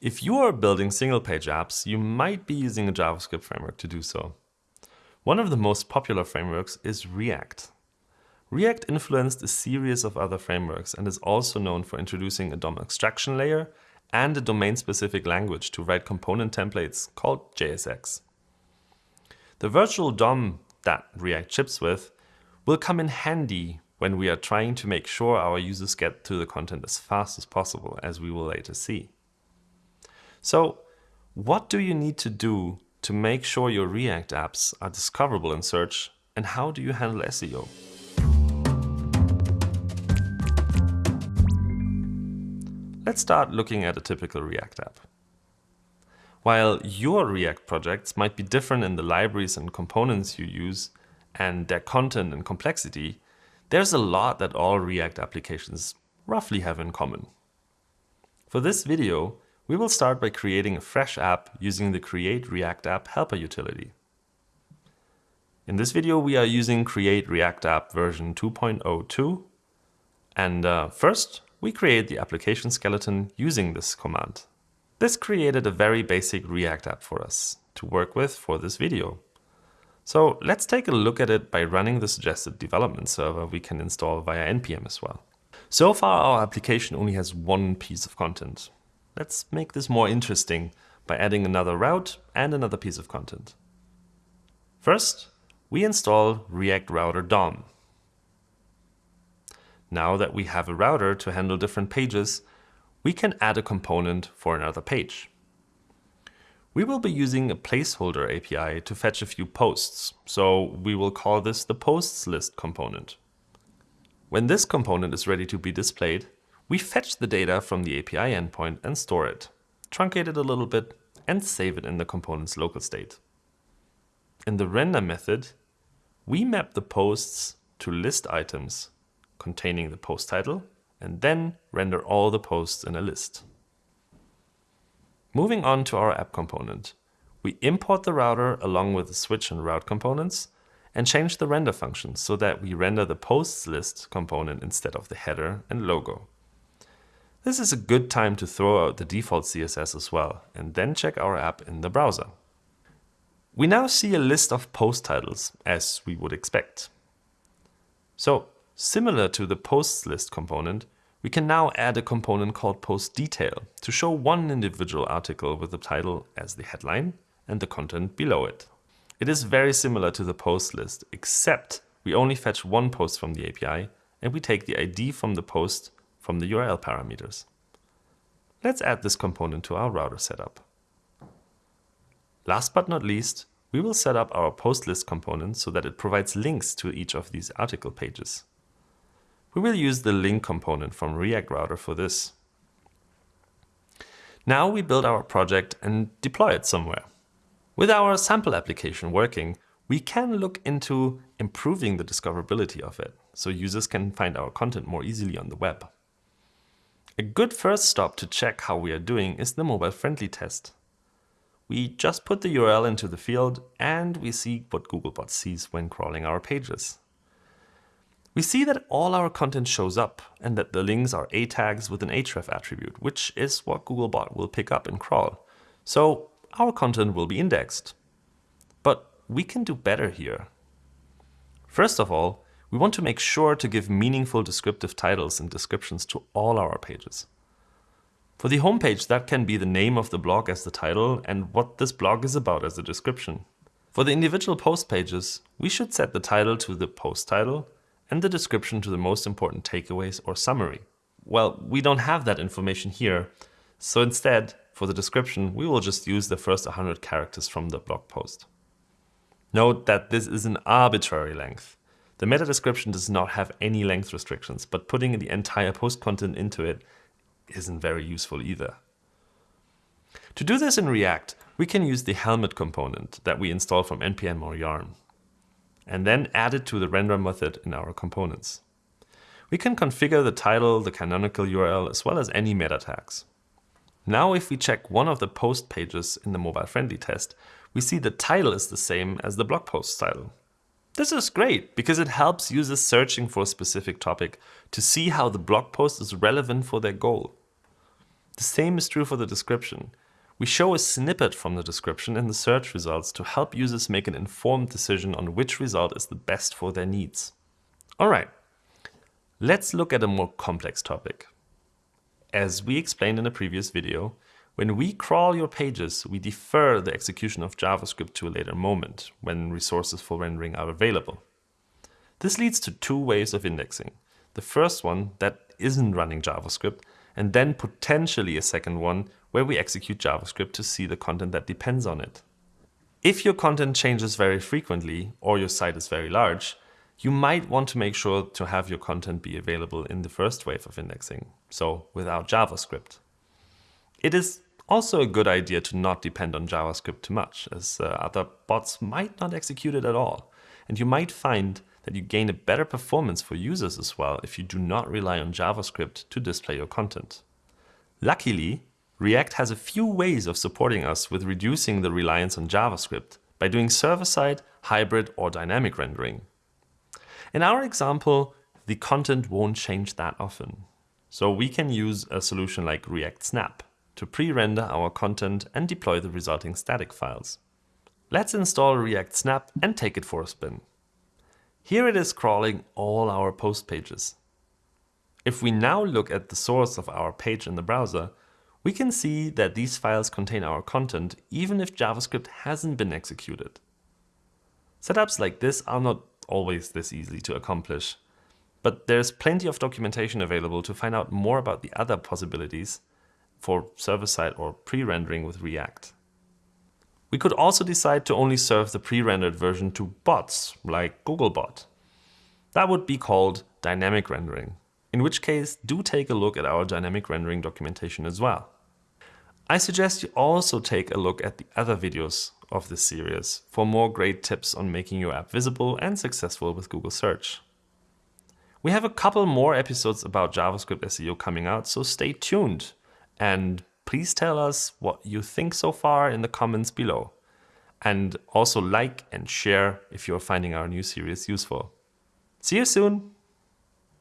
If you are building single-page apps, you might be using a JavaScript framework to do so. One of the most popular frameworks is React. React influenced a series of other frameworks and is also known for introducing a DOM abstraction layer and a domain-specific language to write component templates called JSX. The virtual DOM that React ships with will come in handy when we are trying to make sure our users get to the content as fast as possible, as we will later see. So what do you need to do to make sure your React apps are discoverable in search, and how do you handle SEO? Let's start looking at a typical React app. While your React projects might be different in the libraries and components you use and their content and complexity, there's a lot that all React applications roughly have in common. For this video, we will start by creating a fresh app using the Create React App helper utility. In this video, we are using Create React App version 2.02. And uh, first, we create the application skeleton using this command. This created a very basic React app for us to work with for this video. So let's take a look at it by running the suggested development server we can install via npm as well. So far our application only has one piece of content. Let's make this more interesting by adding another route and another piece of content. First, we install React Router DOM. Now that we have a router to handle different pages, we can add a component for another page. We will be using a placeholder API to fetch a few posts, so we will call this the posts list component. When this component is ready to be displayed, we fetch the data from the API endpoint and store it, truncate it a little bit, and save it in the component's local state. In the render method, we map the posts to list items containing the post title, and then render all the posts in a list. Moving on to our app component, we import the router along with the switch and route components and change the render function so that we render the posts list component instead of the header and logo. This is a good time to throw out the default CSS as well and then check our app in the browser. We now see a list of post titles as we would expect. So Similar to the posts list component, we can now add a component called post detail to show one individual article with the title as the headline and the content below it. It is very similar to the post list, except we only fetch one post from the API and we take the ID from the post from the URL parameters. Let's add this component to our router setup. Last but not least, we will set up our post list component so that it provides links to each of these article pages. We will use the link component from React Router for this. Now we build our project and deploy it somewhere. With our sample application working, we can look into improving the discoverability of it, so users can find our content more easily on the web. A good first stop to check how we are doing is the mobile-friendly test. We just put the URL into the field and we see what Googlebot sees when crawling our pages. We see that all our content shows up and that the links are A tags with an href attribute, which is what Googlebot will pick up and crawl. So our content will be indexed. But we can do better here. First of all, we want to make sure to give meaningful descriptive titles and descriptions to all our pages. For the homepage, that can be the name of the blog as the title and what this blog is about as a description. For the individual post pages, we should set the title to the post title and the description to the most important takeaways or summary. Well, we don't have that information here, so instead, for the description, we will just use the first 100 characters from the blog post. Note that this is an arbitrary length. The meta description does not have any length restrictions, but putting the entire post content into it isn't very useful either. To do this in React, we can use the helmet component that we install from npm or yarn and then add it to the render method in our components. We can configure the title, the canonical URL, as well as any meta tags. Now if we check one of the post pages in the mobile-friendly test, we see the title is the same as the blog post title. This is great because it helps users searching for a specific topic to see how the blog post is relevant for their goal. The same is true for the description. We show a snippet from the description in the search results to help users make an informed decision on which result is the best for their needs. Alright, let's look at a more complex topic. As we explained in a previous video, when we crawl your pages, we defer the execution of JavaScript to a later moment, when resources for rendering are available. This leads to two ways of indexing. The first one that isn't running JavaScript, and then potentially a second one where we execute JavaScript to see the content that depends on it. If your content changes very frequently, or your site is very large, you might want to make sure to have your content be available in the first wave of indexing, so without JavaScript. It is also a good idea to not depend on JavaScript too much, as uh, other bots might not execute it at all. And you might find that you gain a better performance for users as well if you do not rely on JavaScript to display your content. Luckily, React has a few ways of supporting us with reducing the reliance on JavaScript by doing server-side, hybrid or dynamic rendering. In our example, the content won't change that often. So we can use a solution like React Snap to pre-render our content and deploy the resulting static files. Let's install React Snap and take it for a spin. Here it is crawling all our post pages. If we now look at the source of our page in the browser, we can see that these files contain our content even if JavaScript hasn't been executed. Setups like this are not always this easy to accomplish, but there's plenty of documentation available to find out more about the other possibilities for server-side or pre-rendering with React. We could also decide to only serve the pre-rendered version to bots, like Googlebot. That would be called dynamic rendering, in which case do take a look at our dynamic rendering documentation as well. I suggest you also take a look at the other videos of this series for more great tips on making your app visible and successful with Google Search. We have a couple more episodes about JavaScript SEO coming out, so stay tuned. And please tell us what you think so far in the comments below. And also like and share if you're finding our new series useful. See you soon!